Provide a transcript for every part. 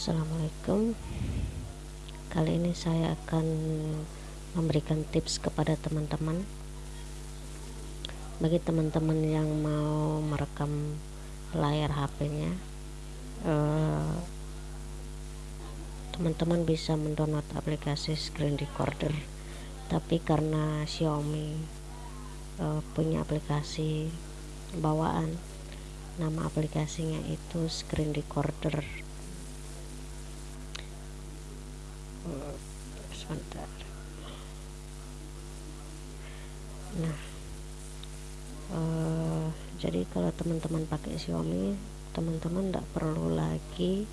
Assalamualaikum. Kali ini saya akan memberikan tips kepada teman-teman. Bagi teman-teman yang mau merekam layar HP-nya eh, teman-teman bisa mendownload aplikasi screen recorder. Tapi karena Xiaomi uh, punya aplikasi bawaan nama aplikasinya itu screen recorder sebentar. Nah uh, jadi kalau teman-teman pakai Xiaomi teman-teman tidak perlu lagi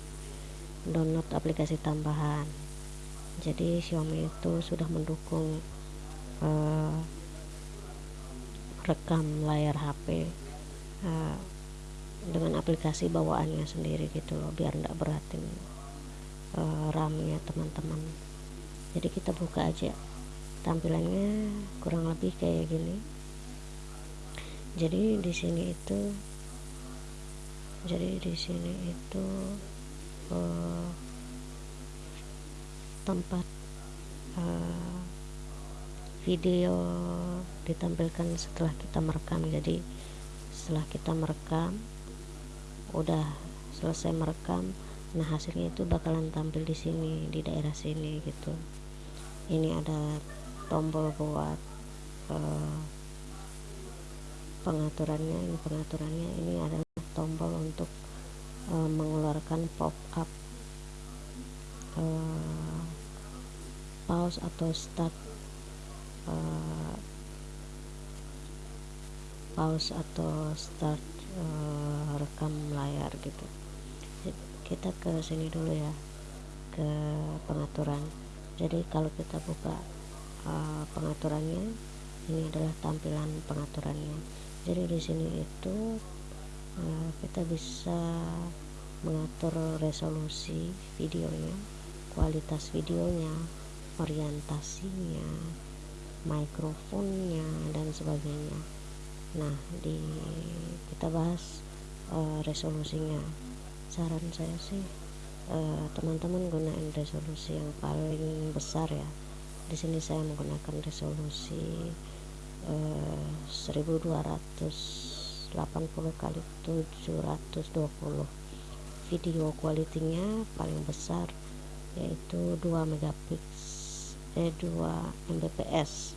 download aplikasi tambahan. Jadi Xiaomi itu sudah mendukung uh, rekam layar HP uh, dengan aplikasi bawaannya sendiri gitu loh biar tidak beratin uh, RAM-nya teman-teman. Jadi kita buka aja. Tampilannya kurang lebih kayak gini. Jadi di sini itu jadi di sini itu uh, tempat uh, video ditampilkan setelah kita merekam. Jadi setelah kita merekam udah selesai merekam nah hasilnya itu bakalan tampil di sini di daerah sini gitu. Ini ada tombol buat uh, pengaturannya. Ini pengaturannya ini adalah tombol untuk uh, mengeluarkan pop up uh, pause atau start uh, pause atau start uh, rekam layar gitu kita ke sini dulu ya ke pengaturan. Jadi kalau kita buka uh, pengaturannya ini adalah tampilan pengaturannya. Jadi di sini itu uh, kita bisa mengatur resolusi videonya kualitas videonya orientasinya mikrofonnya dan sebagainya. Nah di kita bahas uh, resolusinya saran saya sih Eh, teman-teman uh, gunain resolusi yang paling besar ya. Di sini saya menggunakan resolusi uh, 1280 kali 720 video kualitinya paling besar yaitu 2 megapixel eh 2 mbps.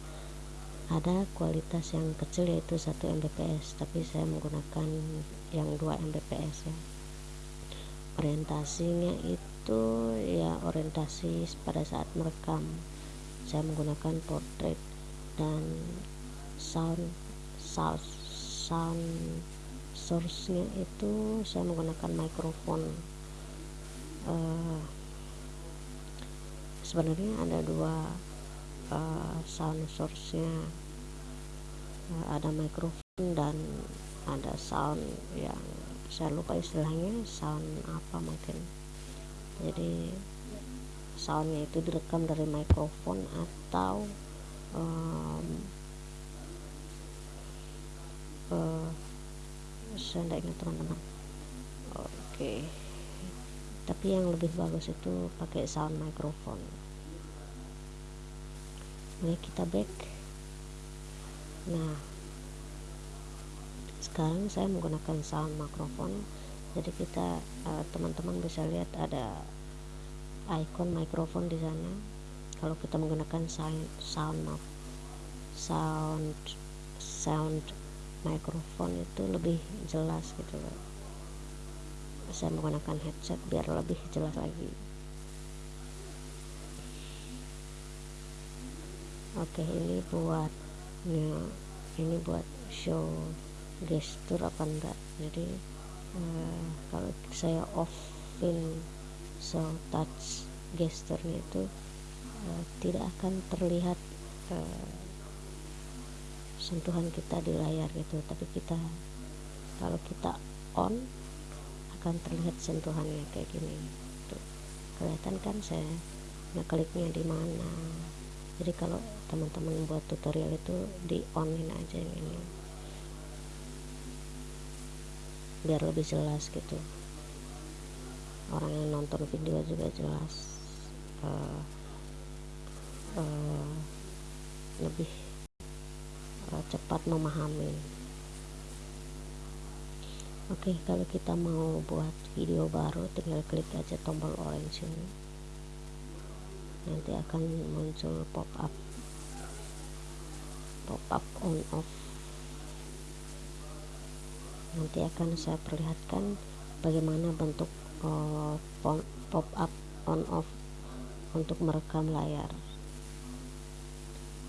Ada kualitas yang kecil yaitu 1 mbps tapi saya menggunakan yang 2 mbps ya orientasinya itu ya orientasi pada saat merekam. Saya menggunakan portrait dan sound sound sound source nya itu saya menggunakan mikrofon. Uh, sebenarnya ada dua uh, sound source nya uh, ada mikrofon dan ada sound yang saya lupa istilahnya sound apa mungkin. Jadi soundnya itu direkam dari mikrofon atau um, uh, saya tidak ingat teman-teman. Oke. Okay. tapi yang lebih bagus itu pakai sound mikrofon. Oke kita back. Nah sekarang saya menggunakan sound mikrofon jadi kita eh, teman-teman uh, bisa lihat ada icon mikrofon di sana. Kalau kita menggunakan sound sound sound sound mikrofon itu lebih jelas gitu loh saya menggunakan headset biar lebih jelas lagi. Oke ini buat ini buat show gestur apa enggak. Jadi uh, kalau saya off offin so touch gesturnya itu uh, tidak akan terlihat uh, sentuhan kita di layar gitu. Tapi kita kalau kita on akan terlihat sentuhannya kayak gini tuh kelihatan kan saya ngekliknya di mana. Jadi kalau teman-teman buat tutorial itu di onin aja ini biar lebih jelas gitu. Orang yang nonton video juga jelas uh, uh, lebih uh, cepat memahami. Oke okay, kalau kita mau buat video baru tinggal klik aja tombol orange ini. Nanti akan muncul pop up pop up on off nanti akan saya perlihatkan bagaimana bentuk uh, pop up on off untuk merekam layar.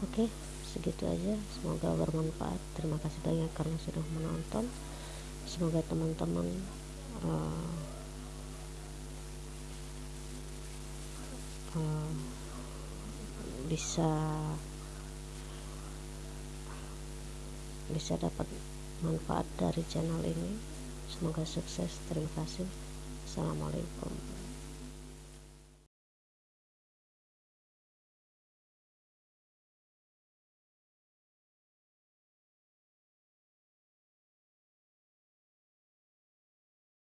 Oke segitu aja. Semoga bermanfaat. Terima kasih banyak karena sudah menonton. Semoga teman-teman uh, uh, bisa bisa dapat manfaat dari channel ini. Semoga sukses. Terima kasih. Assalamualaikum